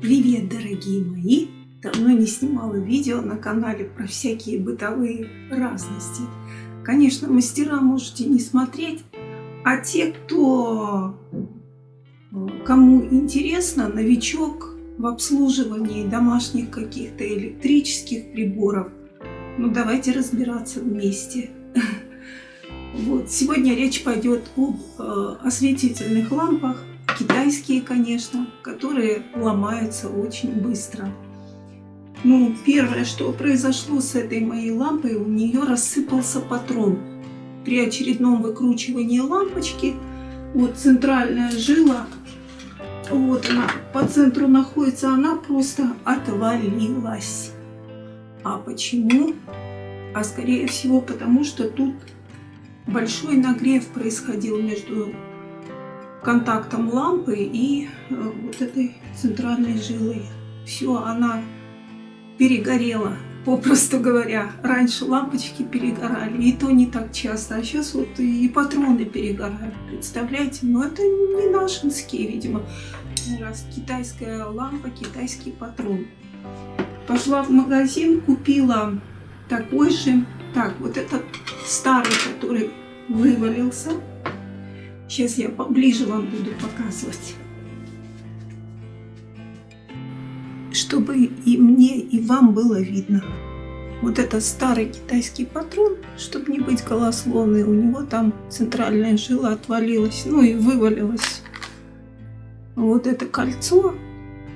Привет, дорогие мои! Давно не снимала видео на канале про всякие бытовые разности. Конечно, мастера можете не смотреть, а те, кто кому интересно, новичок в обслуживании домашних каких-то электрических приборов, ну давайте разбираться вместе. Вот. Сегодня речь пойдет об э, осветительных лампах китайские, конечно, которые ломаются очень быстро. Ну, первое, что произошло с этой моей лампой, у нее рассыпался патрон. При очередном выкручивании лампочки, вот центральная жила, вот она по центру находится, она просто отвалилась. А почему? А скорее всего потому, что тут большой нагрев происходил между контактом лампы и э, вот этой центральной жилой. Все, она перегорела, попросту говоря. Раньше лампочки перегорали, и то не так часто, а сейчас вот и патроны перегорают. Представляете? Но это не нашинские, видимо. Раз китайская лампа, китайский патрон. Пошла в магазин, купила такой же. Так, вот этот старый, который вывалился. Сейчас я поближе вам буду показывать. Чтобы и мне, и вам было видно. Вот это старый китайский патрон, чтобы не быть голословной, у него там центральная жила отвалилась, ну и вывалилась. Вот это кольцо,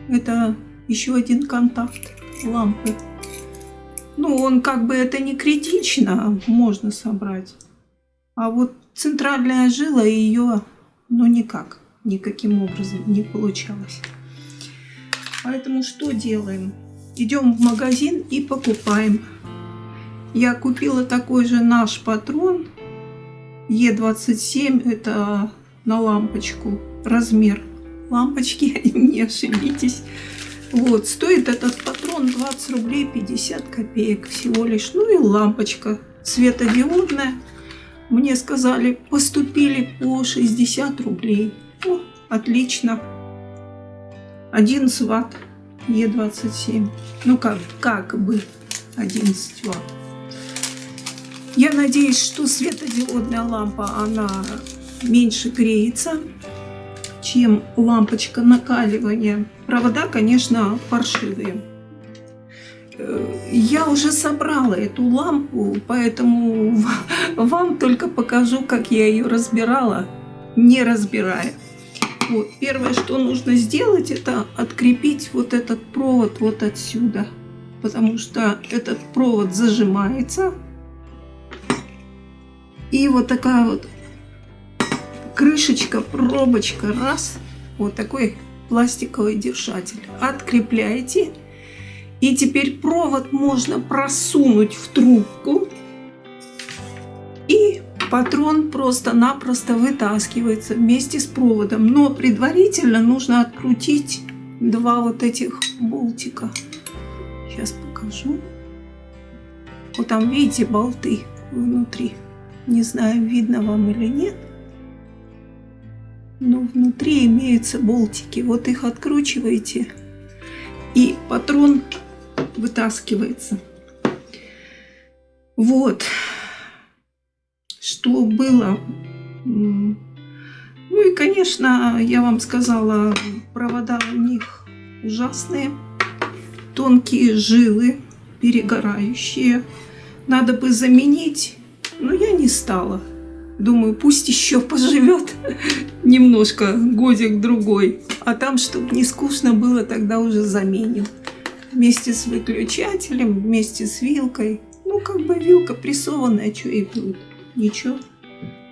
это еще один контакт лампы. Ну, он как бы это не критично, можно собрать. А вот центральная жила ее, ну никак, никаким образом не получалось. Поэтому что делаем? Идем в магазин и покупаем. Я купила такой же наш патрон Е27, это на лампочку, размер лампочки, не ошибитесь. Вот, стоит этот патрон 20 рублей 50 копеек всего лишь. Ну и лампочка светодиодная. Мне сказали, поступили по 60 рублей. О, отлично. 11 ватт Е27. Ну как, как бы 11 ватт. Я надеюсь, что светодиодная лампа, она меньше греется, чем лампочка накаливания. Провода, конечно, паршивые. Я уже собрала эту лампу, поэтому вам только покажу, как я ее разбирала, не разбирая. Вот, первое, что нужно сделать, это открепить вот этот провод вот отсюда. Потому что этот провод зажимается. И вот такая вот крышечка, пробочка, раз. Вот такой пластиковый держатель. Открепляете. И теперь провод можно просунуть в трубку. И патрон просто-напросто вытаскивается вместе с проводом. Но предварительно нужно открутить два вот этих болтика. Сейчас покажу. Вот там, видите, болты внутри. Не знаю, видно вам или нет. Но внутри имеются болтики. Вот их откручиваете. И патрон вытаскивается. Вот. Что было. Ну и, конечно, я вам сказала, провода у них ужасные. Тонкие жилы, перегорающие. Надо бы заменить, но я не стала. Думаю, пусть еще поживет немножко, годик-другой. А там, чтобы не скучно было, тогда уже заменим вместе с выключателем, вместе с вилкой. Ну, как бы вилка прессованная, что и будет. Ничего.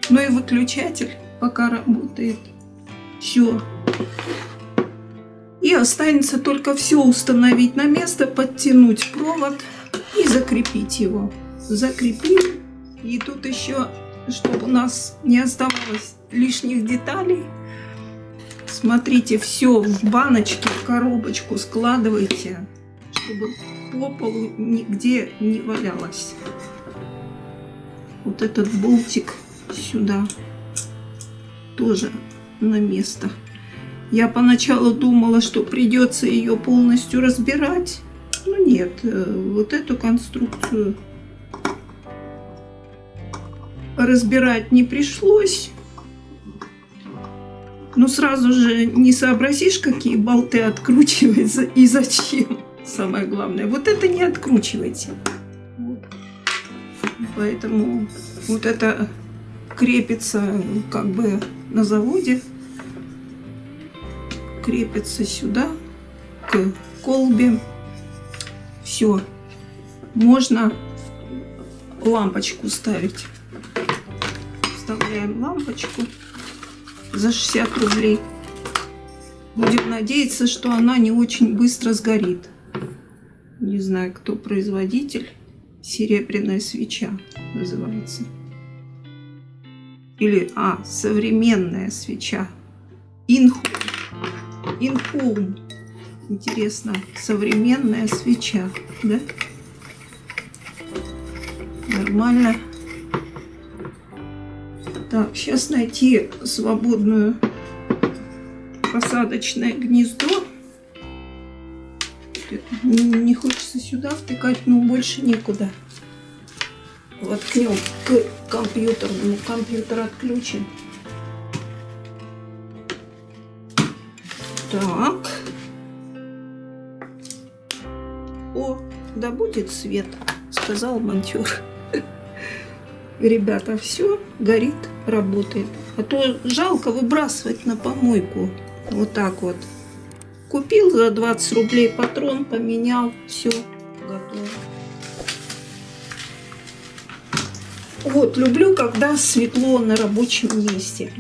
Ну и выключатель пока работает. Все. И останется только все установить на место, подтянуть провод и закрепить его. Закрепим. И тут еще, чтобы у нас не оставалось лишних деталей, смотрите, все в баночке, в коробочку складывайте чтобы по полу нигде не валялось. Вот этот болтик сюда тоже на место. Я поначалу думала, что придется ее полностью разбирать. Ну нет, э, вот эту конструкцию разбирать не пришлось. Но сразу же не сообразишь, какие болты откручивать и зачем. Самое главное. Вот это не откручивайте. Вот. Поэтому вот это крепится как бы на заводе. Крепится сюда, к колбе. Все. Можно лампочку ставить. Вставляем лампочку за 60 рублей. Будем надеяться, что она не очень быстро сгорит. Не знаю, кто производитель. Серебряная свеча называется. Или, а, современная свеча. Инхум. Инхум. Интересно, современная свеча, да? Нормально. Так, сейчас найти свободную посадочное гнездо. Не хочется сюда втыкать, но больше некуда. Воткнем к компьютерному. Компьютер отключен. Так. О, да будет свет, сказал монтер ребята, все горит, работает. А то жалко выбрасывать на помойку. Вот так вот. Купил за 20 рублей патрон, поменял, все, готово. Вот, люблю, когда светло на рабочем месте.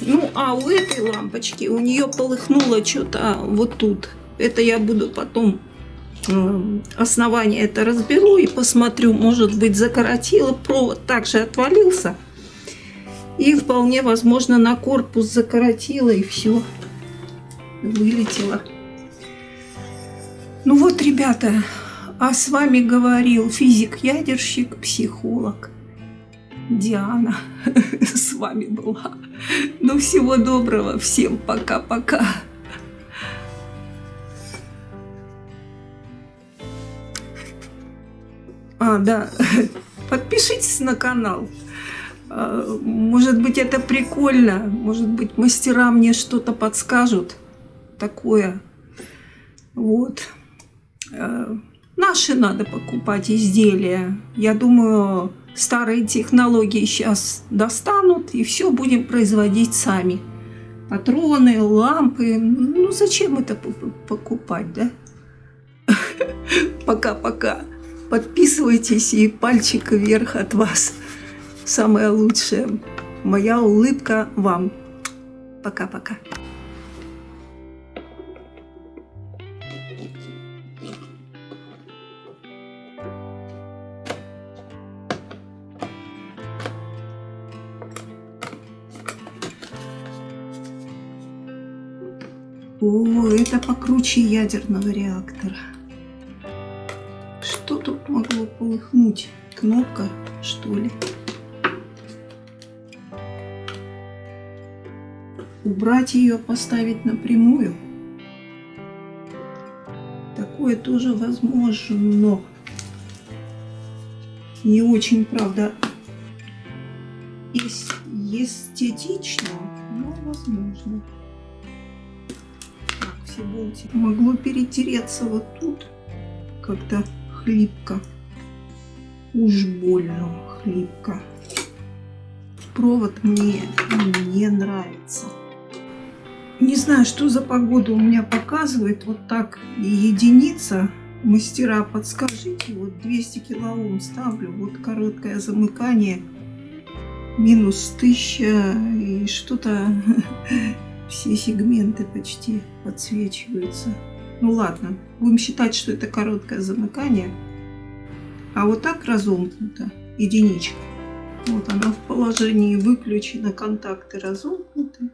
Ну, а у этой лампочки, у нее полыхнуло что-то вот тут. Это я буду потом основание это разберу и посмотрю, может быть закоротило, провод также отвалился. И вполне возможно на корпус закоротило и все, вылетело. Ну вот, ребята, а с вами говорил физик-ядерщик, психолог Диана. С вами была. Ну, всего доброго. Всем пока-пока. А, да. Подпишитесь на канал. А, может быть, это прикольно. Может быть, мастера мне что-то подскажут. Такое. Вот. А, наши надо покупать изделия. Я думаю, старые технологии сейчас достанут, и все будем производить сами. Патроны, лампы. Ну, зачем это покупать, да? Пока-пока. Подписывайтесь и пальчик вверх от вас. Самое лучшее. Моя улыбка вам. Пока-пока. Покруче ядерного реактора могло полыхнуть? Кнопка, что ли? Убрать ее, поставить напрямую? Такое тоже возможно. Не очень, правда, эстетично, но возможно. Болтики. Могло перетереться вот тут как-то хлипко. Уж больно хлипко. Провод мне не нравится. Не знаю, что за погода у меня показывает. Вот так единица. Мастера, подскажите. Вот 200 килоом ставлю. Вот короткое замыкание. Минус 1000 и что-то... Все сегменты почти подсвечиваются. Ну ладно, будем считать, что это короткое замыкание. А вот так разомкнута единичка. Вот она в положении выключена, контакты разомкнуты.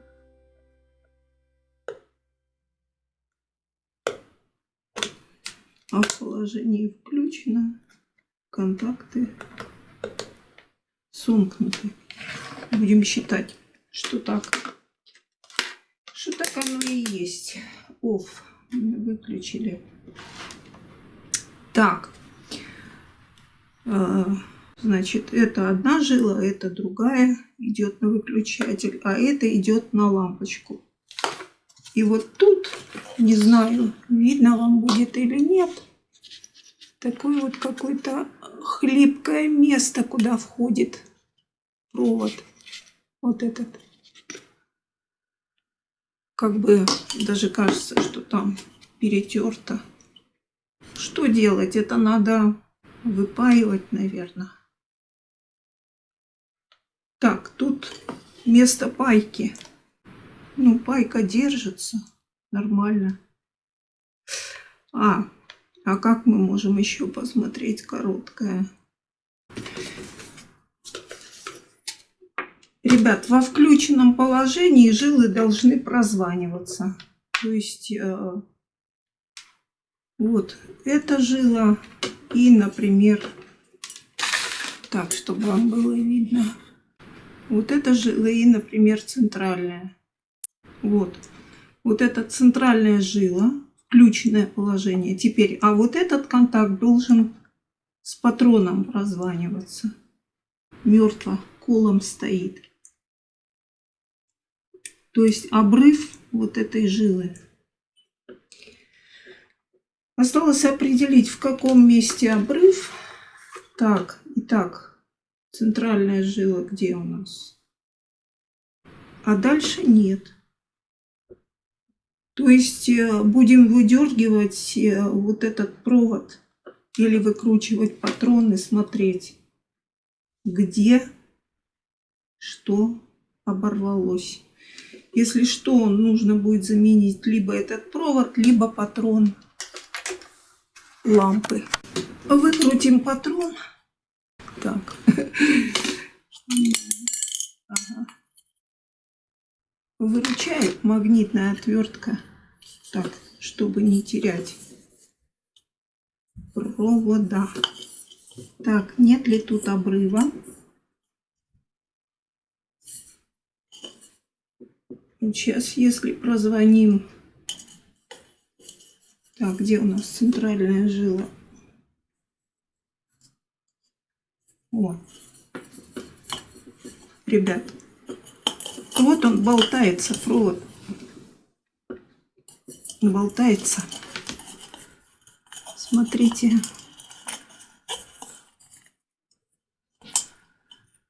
А в положении включено, контакты сомкнуты. Будем считать, что так. Что так оно и есть. Off. Выключили. Так. Э, значит, это одна жила, это другая идет на выключатель, а это идет на лампочку. И вот тут, не знаю, видно вам будет или нет, такое вот какое-то хлипкое место, куда входит провод. Вот этот. Как бы даже кажется, что там перетерто. Что делать? Это надо выпаивать, наверное. Так, тут место пайки. Ну, пайка держится нормально. А, а как мы можем еще посмотреть короткое? Ребят, во включенном положении жилы должны прозваниваться. То есть, э, вот, эта жила и, например, так, чтобы вам было видно. Вот это жила и, например, центральная. Вот. Вот это центральная жила, включенное положение. Теперь, а вот этот контакт должен с патроном прозваниваться. Мертво, колом стоит. То есть обрыв вот этой жилы. Осталось определить, в каком месте обрыв. Так, итак, центральная жила где у нас? А дальше нет. То есть э, будем выдергивать э, вот этот провод или выкручивать патрон и смотреть, где что оборвалось. Если что, нужно будет заменить либо этот провод, либо патрон лампы. Выкрутим патрон. Так. Ага выручает магнитная отвертка. Так, чтобы не терять провода. Так, нет ли тут обрыва? Сейчас, если прозвоним... Так, где у нас центральная жила? О. Ребят, вот он болтается, провод. Болтается. Смотрите.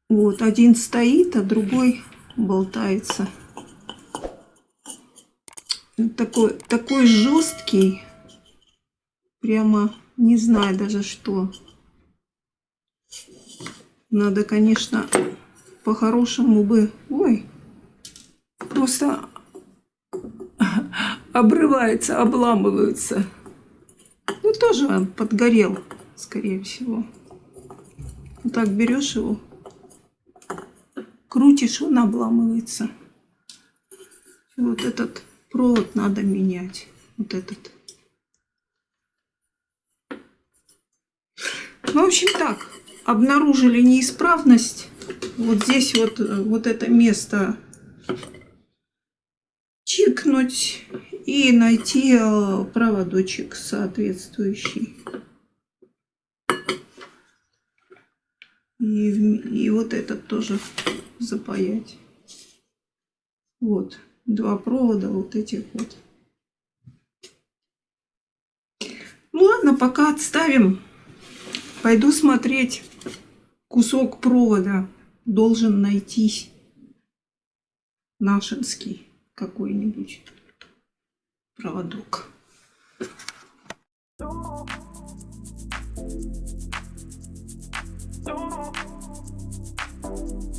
Вот, один стоит, а другой болтается. Такой, такой жесткий. Прямо не знаю даже что. Надо, конечно, по-хорошему бы... Ой, просто обрывается, обламываются. Ну, тоже он подгорел, скорее всего. Вот так берешь его, крутишь, он обламывается. вот этот провод надо менять. Вот этот. Ну, в общем так, обнаружили неисправность. Вот здесь вот, вот это место чикнуть и найти э, проводочек соответствующий. И, и вот этот тоже запаять. Вот, два провода вот этих вот. Ну ладно, пока отставим. Пойду смотреть. Кусок провода должен найтись. Нашинский какой-нибудь проводок. Oh